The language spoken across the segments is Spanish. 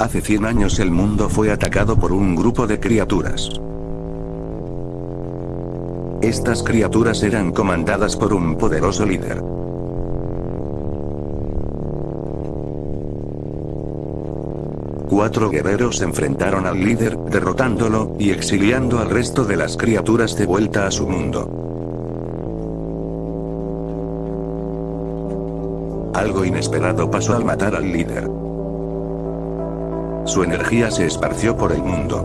Hace 100 años el mundo fue atacado por un grupo de criaturas. Estas criaturas eran comandadas por un poderoso líder. Cuatro guerreros enfrentaron al líder, derrotándolo, y exiliando al resto de las criaturas de vuelta a su mundo. Algo inesperado pasó al matar al líder. Su energía se esparció por el mundo.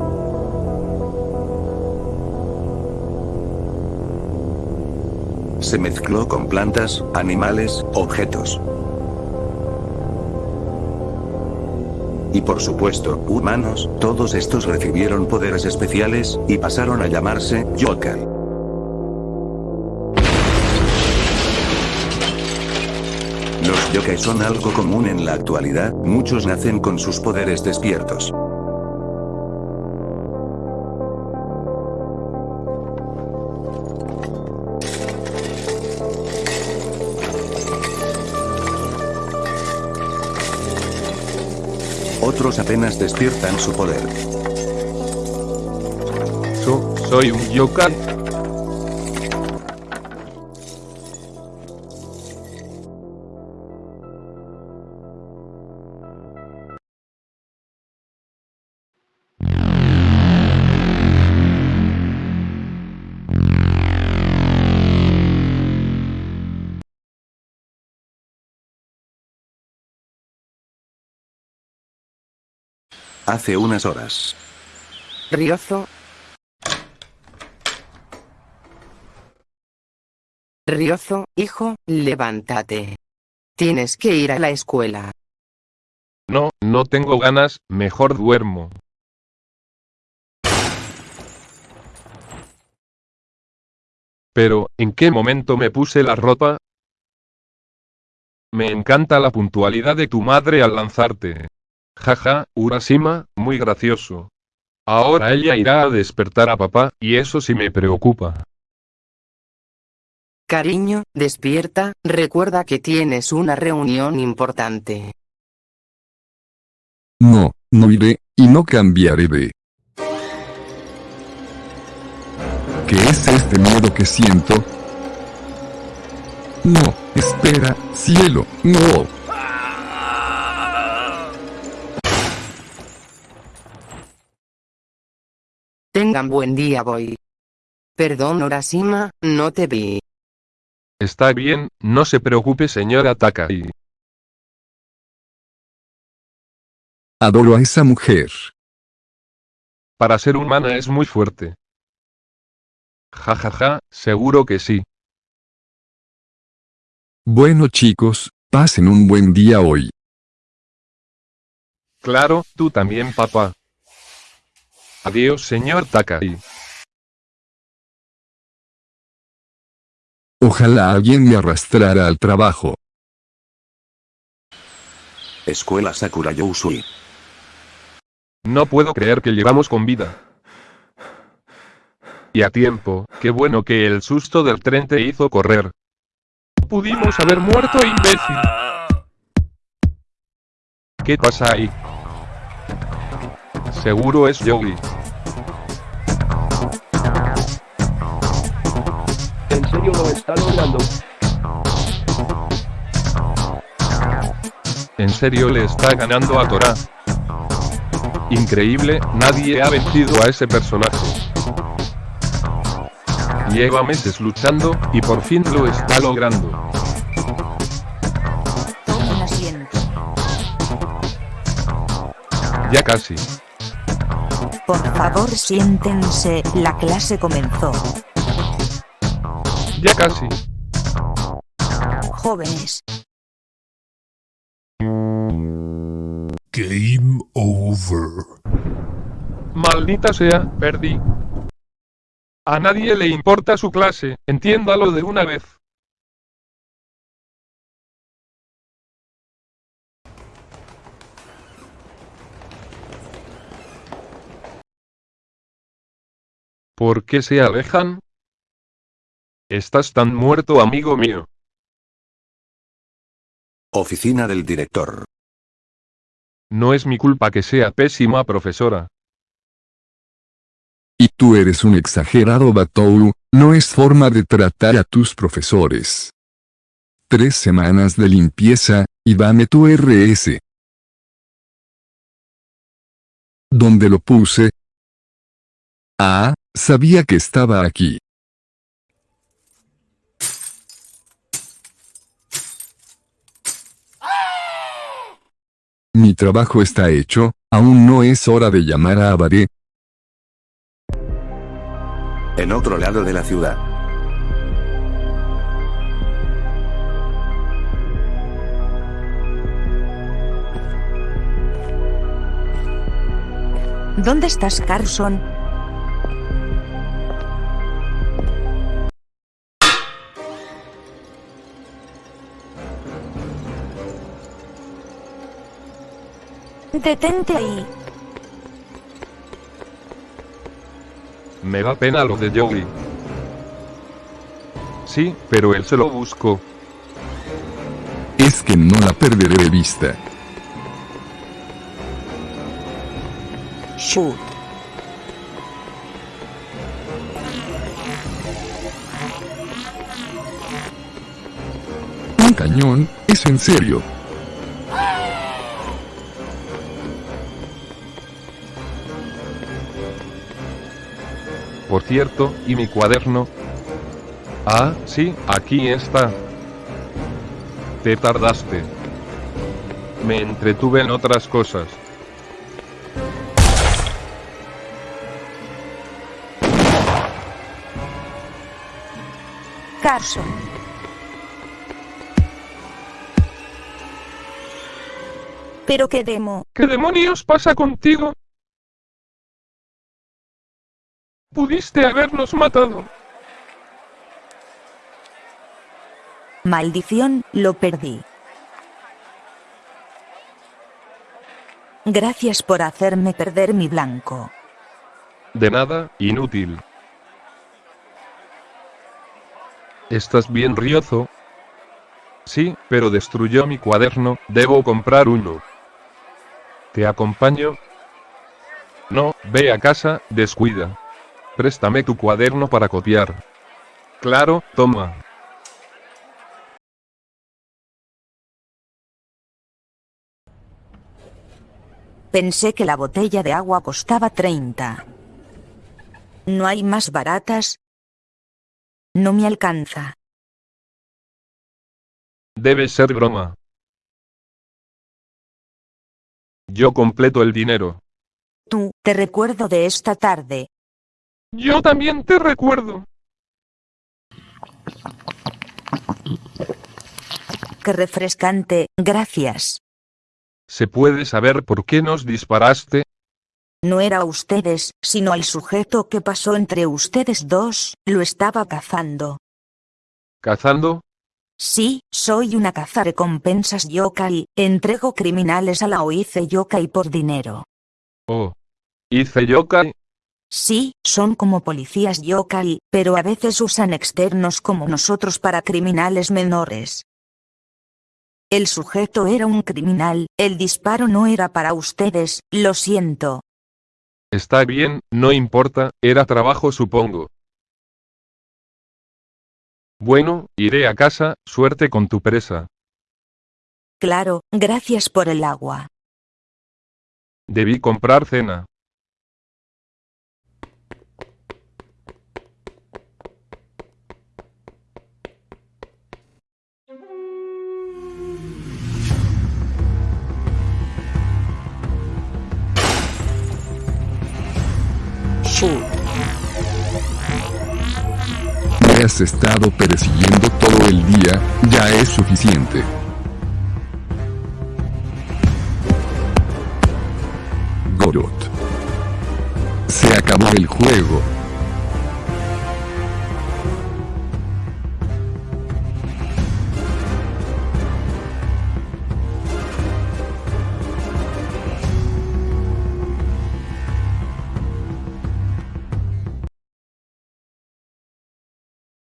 Se mezcló con plantas, animales, objetos. Y por supuesto, humanos, todos estos recibieron poderes especiales, y pasaron a llamarse, Yokai. Los yokai son algo común en la actualidad, muchos nacen con sus poderes despiertos. Otros apenas despiertan su poder. Yo, soy un yokai. Hace unas horas. Riozo. Riozo, hijo, levántate. Tienes que ir a la escuela. No, no tengo ganas, mejor duermo. Pero, ¿en qué momento me puse la ropa? Me encanta la puntualidad de tu madre al lanzarte. Jaja, Urashima, muy gracioso. Ahora ella irá a despertar a papá, y eso sí me preocupa. Cariño, despierta, recuerda que tienes una reunión importante. No, no iré, y no cambiaré de... ¿Qué es este miedo que siento? No, espera, cielo, no. Tengan buen día voy. Perdón Orashima, no te vi. Está bien, no se preocupe señora Takai. Adoro a esa mujer. Para ser humana es muy fuerte. Ja ja ja, seguro que sí. Bueno chicos, pasen un buen día hoy. Claro, tú también papá. Adiós señor Takai. Ojalá alguien me arrastrara al trabajo. Escuela Sakura Yousui. No puedo creer que llevamos con vida. Y a tiempo, qué bueno que el susto del tren te hizo correr. Pudimos haber muerto imbécil. ¿Qué pasa ahí? Seguro es Yogi. En serio lo está logrando. En serio le está ganando a Torah. Increíble, nadie ha vencido a ese personaje. Lleva meses luchando, y por fin lo está logrando. Tomen asiento. Ya casi. Por favor siéntense, la clase comenzó. Ya casi. Jóvenes, Game over. Maldita sea, perdí. A nadie le importa su clase, entiéndalo de una vez. ¿Por qué se alejan? Estás tan muerto, amigo mío. Oficina del director. No es mi culpa que sea pésima profesora. Y tú eres un exagerado Batou, no es forma de tratar a tus profesores. Tres semanas de limpieza, y dame tu RS. ¿Dónde lo puse? Ah, sabía que estaba aquí. Mi trabajo está hecho, aún no es hora de llamar a Abaré. En otro lado de la ciudad. ¿Dónde estás, Carson? Detente ahí. Me da pena lo de Joey. Sí, pero él se lo buscó. Es que no la perderé de vista. Shoot. Un cañón, es en serio. Por cierto, ¿y mi cuaderno? Ah, sí, aquí está. Te tardaste. Me entretuve en otras cosas. Carson. Pero qué demo. ¿Qué demonios pasa contigo? Pudiste habernos matado. Maldición, lo perdí. Gracias por hacerme perder mi blanco. De nada, inútil. ¿Estás bien, Riozo? Sí, pero destruyó mi cuaderno, debo comprar uno. ¿Te acompaño? No, ve a casa, descuida. Préstame tu cuaderno para copiar. Claro, toma. Pensé que la botella de agua costaba 30. ¿No hay más baratas? No me alcanza. Debe ser broma. Yo completo el dinero. Tú, te recuerdo de esta tarde. Yo también te recuerdo. Qué refrescante, gracias. ¿Se puede saber por qué nos disparaste? No era a ustedes, sino al sujeto que pasó entre ustedes dos, lo estaba cazando. ¿Cazando? Sí, soy una cazarrecompensas yokai, entrego criminales a la OIC yokai por dinero. Oh. ¿Hice yokai? Sí, son como policías yokai, pero a veces usan externos como nosotros para criminales menores. El sujeto era un criminal, el disparo no era para ustedes, lo siento. Está bien, no importa, era trabajo supongo. Bueno, iré a casa, suerte con tu presa. Claro, gracias por el agua. Debí comprar cena. Me has estado persiguiendo todo el día, ya es suficiente. Gorot. Se acabó el juego.